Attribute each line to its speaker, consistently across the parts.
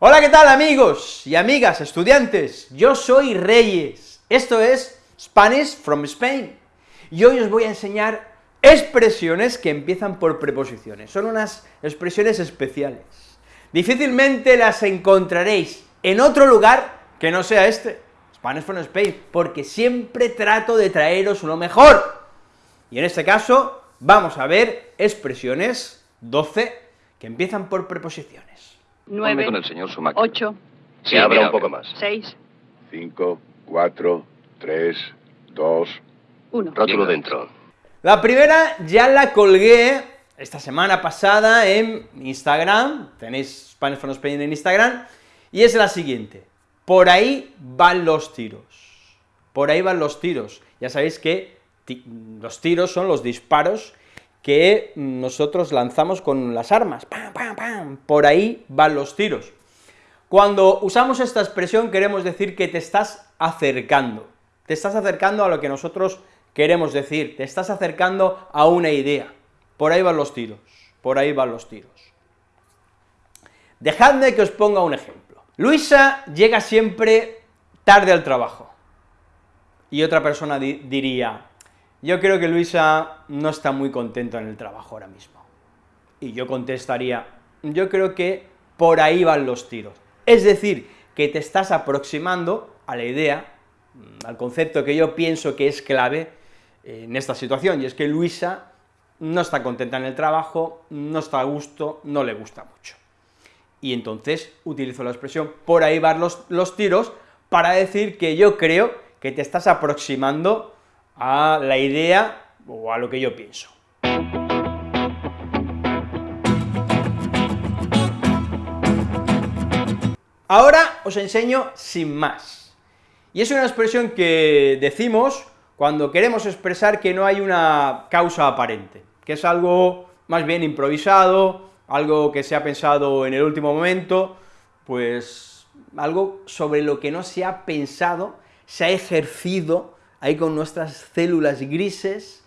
Speaker 1: Hola, ¿qué tal amigos y amigas, estudiantes? Yo soy Reyes, esto es Spanish from Spain, y hoy os voy a enseñar expresiones que empiezan por preposiciones, son unas expresiones especiales. Difícilmente las encontraréis en otro lugar que no sea este, Spanish from Spain, porque siempre trato de traeros lo mejor, y en este caso vamos a ver expresiones 12 que empiezan por preposiciones.
Speaker 2: 9,
Speaker 3: con el señor.
Speaker 2: 8,
Speaker 3: Sí,
Speaker 4: Se abra
Speaker 3: mira,
Speaker 4: un poco más.
Speaker 2: 6,
Speaker 4: 5, 4, 3, 2.
Speaker 2: 1.
Speaker 4: Rótulo
Speaker 3: Venga.
Speaker 4: dentro.
Speaker 1: La primera ya la colgué esta semana pasada en Instagram, tenéis Spanish from Spain en Instagram, y es la siguiente, por ahí van los tiros, por ahí van los tiros, ya sabéis que ti- los tiros son los disparos que nosotros lanzamos con las armas, ¡pam, pam, pam! por ahí van los tiros. Cuando usamos esta expresión queremos decir que te estás acercando, te estás acercando a lo que nosotros queremos decir, te estás acercando a una idea, por ahí van los tiros, por ahí van los tiros. Dejadme que os ponga un ejemplo. Luisa llega siempre tarde al trabajo, y otra persona di- diría, yo creo que Luisa no está muy contento en el trabajo ahora mismo. Y yo contestaría, yo creo que por ahí van los tiros. Es decir, que te estás aproximando a la idea, mm, al concepto que yo pienso que es clave eh, en esta situación, y es que Luisa no está contenta en el trabajo, no está a gusto, no le gusta mucho. Y entonces utilizo la expresión por ahí van los, los tiros para decir que yo creo que te estás aproximando a la idea o a lo que yo pienso. Ahora os enseño sin más. Y es una expresión que decimos cuando queremos expresar que no hay una causa aparente, que es algo más bien improvisado, algo que se ha pensado en el último momento, pues algo sobre lo que no se ha pensado, se ha ejercido ahí con nuestras células grises,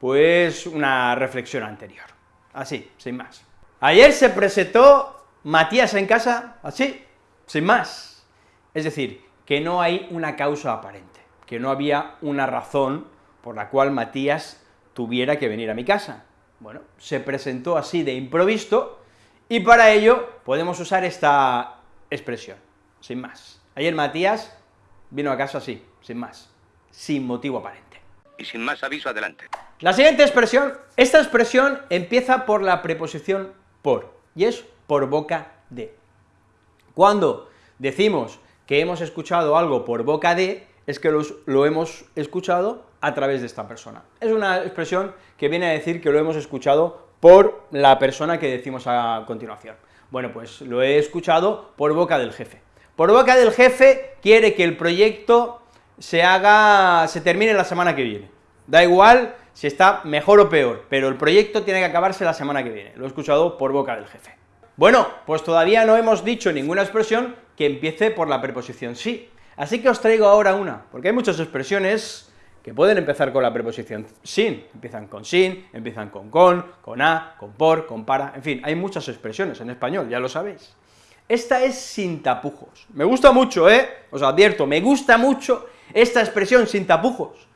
Speaker 1: pues una reflexión anterior. Así, sin más. Ayer se presentó Matías en casa, así, sin más. Es decir, que no hay una causa aparente, que no había una razón por la cual Matías tuviera que venir a mi casa. Bueno, se presentó así de improviso, y para ello podemos usar esta expresión, sin más. Ayer Matías vino a casa así, sin más, sin motivo aparente.
Speaker 4: Y sin más aviso, adelante.
Speaker 1: La siguiente expresión, esta expresión empieza por la preposición por, y es por boca de. Cuando decimos que hemos escuchado algo por boca de, es que los- lo hemos escuchado a través de esta persona. Es una expresión que viene a decir que lo hemos escuchado por la persona que decimos a continuación. Bueno, pues lo he escuchado por boca del jefe. Por boca del jefe quiere que el proyecto se haga, se termine la semana que viene. Da igual si está mejor o peor, pero el proyecto tiene que acabarse la semana que viene. Lo he escuchado por boca del jefe. Bueno, pues todavía no hemos dicho ninguna expresión que empiece por la preposición sí. Así que os traigo ahora una, porque hay muchas expresiones que pueden empezar con la preposición sin, empiezan con sin, empiezan con con, con a, con por, con para, en fin, hay muchas expresiones en español, ya lo sabéis. Esta es sin tapujos. Me gusta mucho, ¿eh? Os advierto, me gusta mucho esta expresión sin tapujos.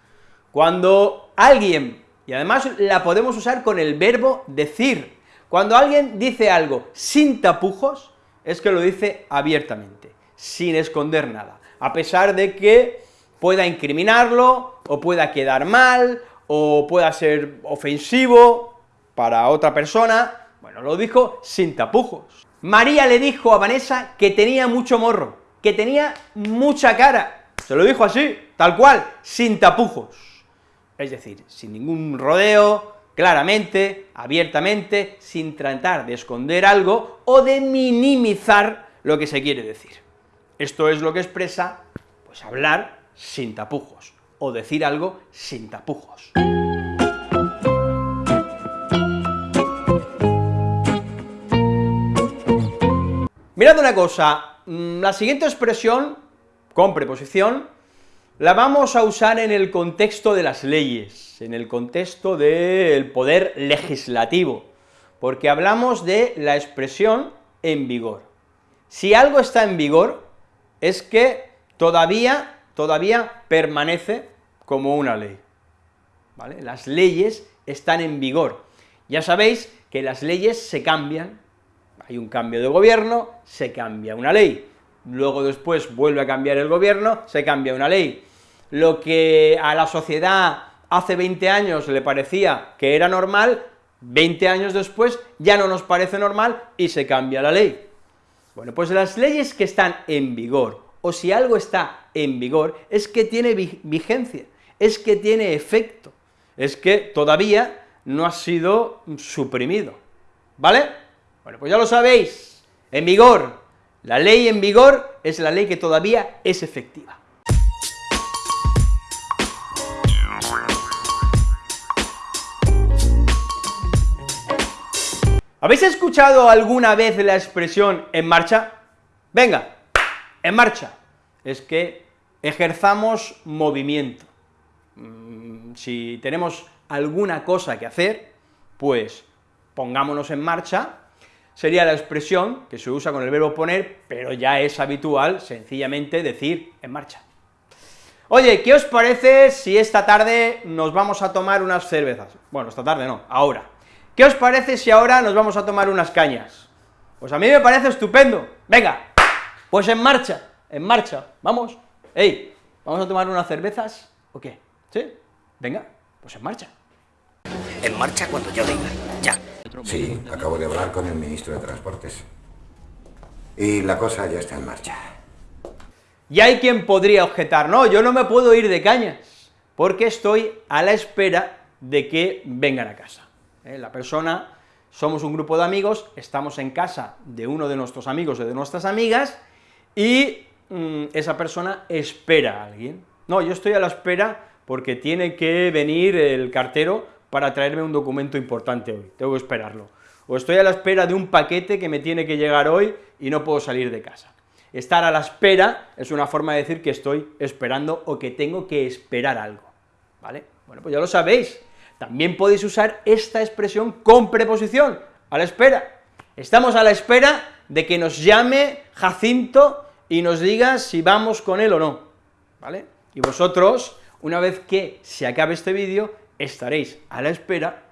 Speaker 1: Cuando alguien, y además la podemos usar con el verbo decir, cuando alguien dice algo sin tapujos, es que lo dice abiertamente, sin esconder nada, a pesar de que pueda incriminarlo, o pueda quedar mal, o pueda ser ofensivo para otra persona, bueno, lo dijo sin tapujos. María le dijo a Vanessa que tenía mucho morro, que tenía mucha cara, se lo dijo así, tal cual, sin tapujos. Es decir, sin ningún rodeo, claramente, abiertamente, sin tratar de esconder algo o de minimizar lo que se quiere decir. Esto es lo que expresa, pues hablar sin tapujos, o decir algo sin tapujos. Mirad una cosa, mm, la siguiente expresión, con preposición, la vamos a usar en el contexto de las leyes, en el contexto del poder legislativo, porque hablamos de la expresión en vigor. Si algo está en vigor, es que todavía, todavía permanece como una ley. Las leyes están en vigor. Ya sabéis que las leyes se cambian, hay un cambio de gobierno, se cambia una ley, luego después vuelve a cambiar el gobierno, se cambia una ley. Lo que a la sociedad hace 20 años le parecía que era normal, 20 años después ya no nos parece normal y se cambia la ley. Bueno, pues las leyes que están en vigor, o si algo está en vigor, es que tiene vigencia, es que tiene efecto, es que todavía no ha sido suprimido, ¿vale? Bueno, pues ya lo sabéis, en vigor, la ley en vigor es la ley que todavía es efectiva. ¿Habéis escuchado alguna vez la expresión en marcha? Venga, en marcha. Es que ejerzamos movimiento. Mm, si tenemos alguna cosa que hacer, pues pongámonos en marcha, sería la expresión que se usa con el verbo poner, pero ya es habitual sencillamente decir en marcha. Oye, ¿qué os parece si esta tarde nos vamos a tomar unas cervezas? Bueno, esta tarde no, ahora. ¿Qué os parece si ahora nos vamos a tomar unas cañas? Pues a mí me parece estupendo. Venga, pues en marcha, en marcha, vamos. Ey, ¿vamos a tomar unas cervezas o qué? ¿Sí? Venga, pues en marcha.
Speaker 2: En marcha cuando yo diga, ya.
Speaker 3: Sí, acabo de hablar con el ministro de Transportes. Y la cosa ya está en marcha.
Speaker 1: Y hay quien podría objetar, no, yo no me puedo ir de cañas, porque estoy a la espera de que vengan a casa. ¿eh? La persona, somos un grupo de amigos, estamos en casa de uno de nuestros amigos o de nuestras amigas, y mm, esa persona espera a alguien. No, yo estoy a la espera porque tiene que venir el cartero para traerme un documento importante hoy, tengo que esperarlo. O estoy a la espera de un paquete que me tiene que llegar hoy y no puedo salir de casa. Estar a la espera es una forma de decir que estoy esperando o que tengo que esperar algo, ¿vale? Bueno, pues ya lo sabéis, también podéis usar esta expresión con preposición, a la espera. Estamos a la espera de que nos llame Jacinto y nos diga si vamos con él o no, ¿vale? Y vosotros, una vez que se acabe este vídeo, estaréis a la espera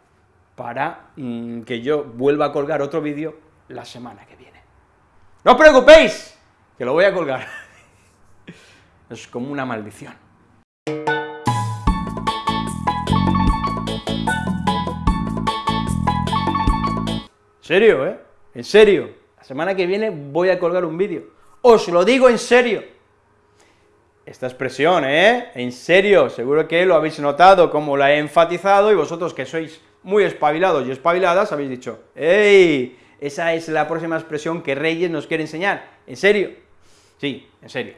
Speaker 1: para mm, que yo vuelva a colgar otro vídeo la semana que viene. ¡No os preocupéis! Que lo voy a colgar. es como una maldición. serio, ¿eh? En serio. La semana que viene voy a colgar un vídeo. Os lo digo en serio. Esta expresión, ¿eh? En serio, seguro que lo habéis notado, como la he enfatizado, y vosotros que sois muy espabilados y espabiladas, habéis dicho, ¡Ey! Esa es la próxima expresión que Reyes nos quiere enseñar. ¿En serio? Sí, en serio.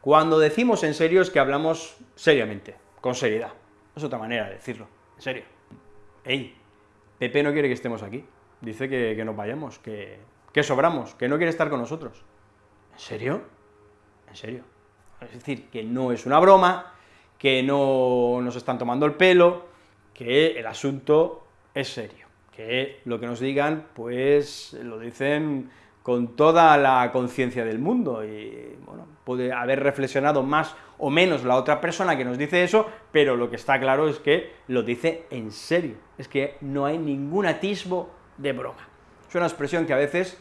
Speaker 1: Cuando decimos en serio es que hablamos seriamente, con seriedad. Es otra manera de decirlo, en serio. ¡Ey! Pepe no quiere que estemos aquí dice que, nos vayamos, que, que sobramos, que no quiere estar con nosotros. ¿En serio? ¿En serio? Es decir, que no es una broma, que no nos están tomando el pelo, que el asunto es serio, que lo que nos digan, pues lo dicen con toda la conciencia del mundo, y bueno, puede haber reflexionado más o menos la otra persona que nos dice eso, pero lo que está claro es que lo dice en serio, es que no hay ningún atisbo de broma. Es una expresión que a veces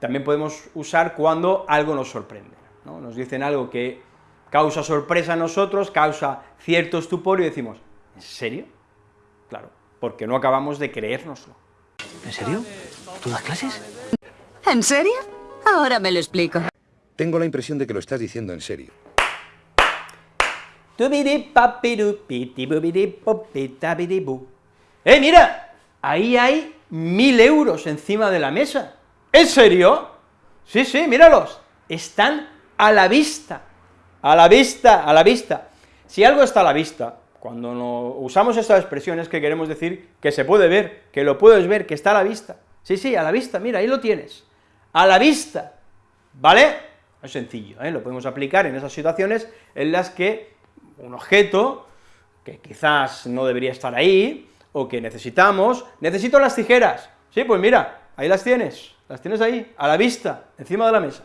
Speaker 1: también podemos usar cuando algo nos sorprende, ¿no? Nos dicen algo que causa sorpresa a nosotros, causa cierto estupor y decimos, ¿en serio? Claro, porque no acabamos de creérnoslo.
Speaker 2: ¿En serio? ¿Tú das clases?
Speaker 5: ¿En serio? Ahora me lo explico.
Speaker 3: Tengo la impresión de que lo estás diciendo en serio.
Speaker 1: ¡Eh, mira! Ahí hay mil euros encima de la mesa. ¿En serio? Sí, sí, míralos, están a la vista, a la vista, a la vista. Si algo está a la vista, cuando no usamos estas expresiones que queremos decir que se puede ver, que lo puedes ver, que está a la vista. Sí, sí, a la vista, mira, ahí lo tienes, a la vista, ¿vale? Es sencillo, ¿eh? lo podemos aplicar en esas situaciones en las que un objeto, que quizás no debería estar ahí, o que necesitamos, necesito las tijeras, sí, pues mira, ahí las tienes, las tienes ahí, a la vista, encima de la mesa,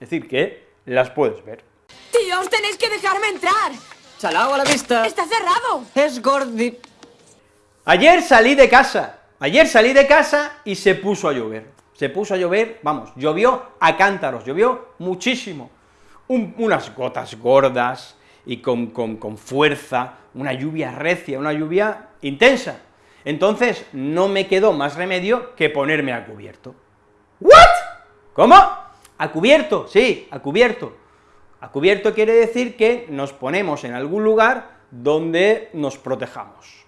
Speaker 1: Es decir, que las puedes ver.
Speaker 6: Tíos, tenéis que dejarme entrar.
Speaker 7: Salao a la vista.
Speaker 6: Está cerrado.
Speaker 7: Es gordi.
Speaker 1: Ayer salí de casa, ayer salí de casa y se puso a llover. Se puso a llover, vamos, llovió a cántaros, llovió muchísimo. Un- unas gotas gordas y con, con- con fuerza, una lluvia recia, una lluvia intensa. Entonces, no me quedó más remedio que ponerme a cubierto. ¿What? ¿Cómo? A cubierto, sí, a cubierto. A cubierto quiere decir que nos ponemos en algún lugar donde nos protejamos.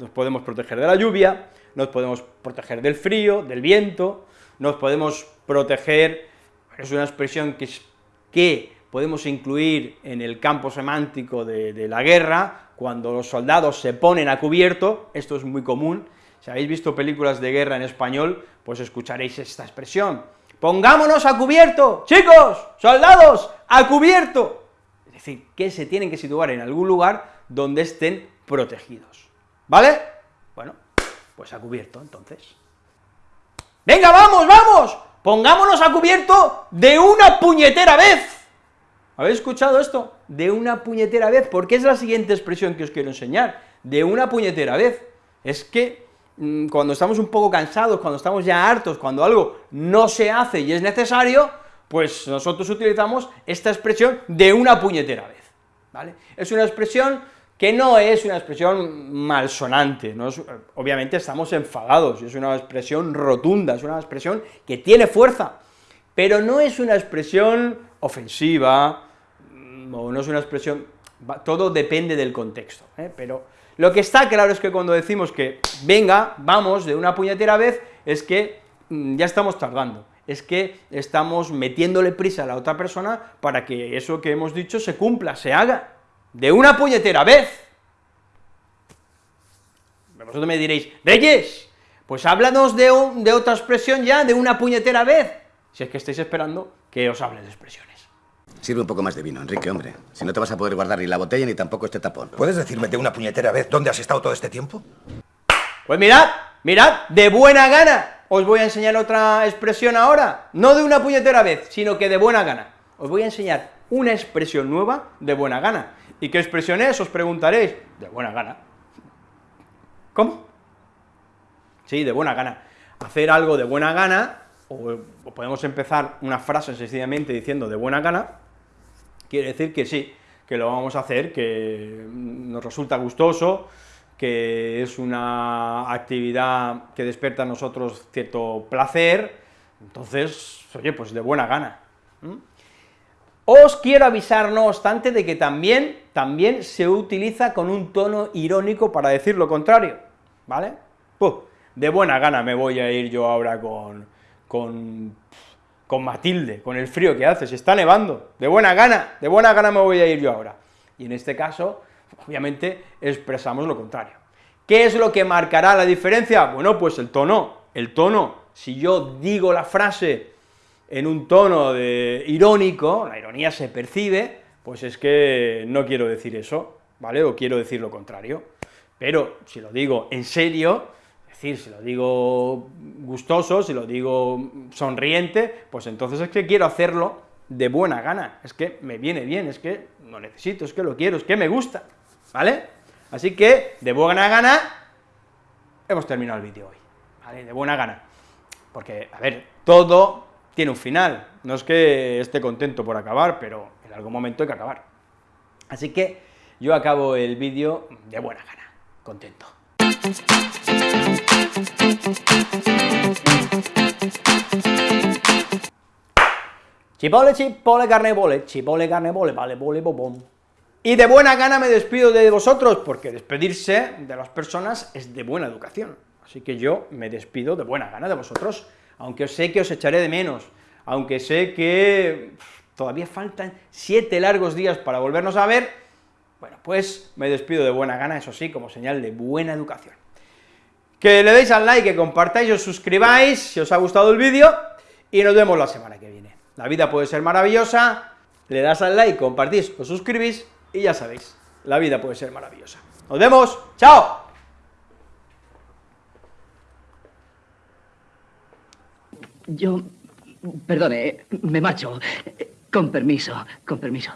Speaker 1: Nos podemos proteger de la lluvia, nos podemos proteger del frío, del viento, nos podemos proteger, es una expresión que, es- que podemos incluir en el campo semántico de, de la guerra, cuando los soldados se ponen a cubierto, esto es muy común, si habéis visto películas de guerra en español, pues escucharéis esta expresión, pongámonos a cubierto, chicos, soldados, a cubierto, es decir, que se tienen que situar en algún lugar donde estén protegidos, ¿vale? Bueno, pues a cubierto, entonces. ¡Venga, vamos, vamos! Pongámonos a cubierto de una puñetera vez. ¿Habéis escuchado esto? De una puñetera vez, porque es la siguiente expresión que os quiero enseñar, de una puñetera vez. Es que cuando estamos un poco cansados, cuando estamos ya hartos, cuando algo no se hace y es necesario, pues nosotros utilizamos esta expresión de una puñetera vez, ¿vale? Es una expresión que no es una expresión malsonante, no obviamente estamos enfadados, es una expresión rotunda, es una expresión que tiene fuerza, pero no es una expresión ofensiva, mm, o no es una expresión, todo depende del contexto, ¿eh? pero lo que está claro es que cuando decimos que venga, vamos, de una puñetera vez, es que mm, ya estamos tardando, es que estamos metiéndole prisa a la otra persona para que eso que hemos dicho se cumpla, se haga, de una puñetera vez. Vosotros me diréis, Reyes, pues háblanos de, de otra expresión ya, de una puñetera vez, si es que estáis esperando que os hable de expresiones.
Speaker 2: Sirve un poco más de vino, Enrique, hombre. Si no te vas a poder guardar ni la botella ni tampoco este tapón.
Speaker 8: ¿Puedes decirme de una puñetera vez dónde has estado todo este tiempo?
Speaker 1: Pues mirad, mirad, de buena gana, os voy a enseñar otra expresión ahora, no de una puñetera vez, sino que de buena gana. Os voy a enseñar una expresión nueva de buena gana. ¿Y qué expresión es? Os preguntaréis, de buena gana. ¿Cómo? Sí, de buena gana. Hacer algo de buena gana, o, podemos empezar una frase sencillamente diciendo de buena gana, quiere decir que sí, que lo vamos a hacer, que nos resulta gustoso, que es una actividad que despierta en nosotros cierto placer, entonces, oye, pues de buena gana. Os quiero avisar, no obstante, de que también, también se utiliza con un tono irónico para decir lo contrario, ¿vale? Puf, de buena gana me voy a ir yo ahora con, con, con Matilde, con el frío que hace, se está nevando, de buena gana, de buena gana me voy a ir yo ahora. Y en este caso, obviamente, expresamos lo contrario. ¿Qué es lo que marcará la diferencia? Bueno, pues el tono, el tono, si yo digo la frase en un tono de irónico, la ironía se percibe, pues es que no quiero decir eso, ¿vale? O quiero decir lo contrario. Pero si lo digo en serio, decir, si lo digo gustoso, si lo digo sonriente, pues entonces es que quiero hacerlo de buena gana, es que me viene bien, es que lo necesito, es que lo quiero, es que me gusta, ¿vale? Así que, de buena gana, hemos terminado el vídeo hoy, ¿vale? De buena gana. Porque, a ver, todo tiene un final, no es que esté contento por acabar, pero en algún momento hay que acabar. Así que yo acabo el vídeo de buena gana, contento. Chipole, chipole, carne bole, chipole, carne bole, vale, bole, bobón. Y de buena gana me despido de vosotros, porque despedirse de las personas es de buena educación. Así que yo me despido de buena gana de vosotros, aunque sé que os echaré de menos, aunque sé que todavía faltan siete largos días para volvernos a ver, bueno, pues me despido de buena gana, eso sí, como señal de buena educación. Que le deis al like, que compartáis, os suscribáis si os ha gustado el vídeo, y nos vemos la semana que viene. La vida puede ser maravillosa, le das al like, compartís, os suscribís, y ya sabéis, la vida puede ser maravillosa. ¡Nos vemos! ¡Chao!
Speaker 5: Yo
Speaker 7: Perdone, me marcho. Con permiso, con permiso.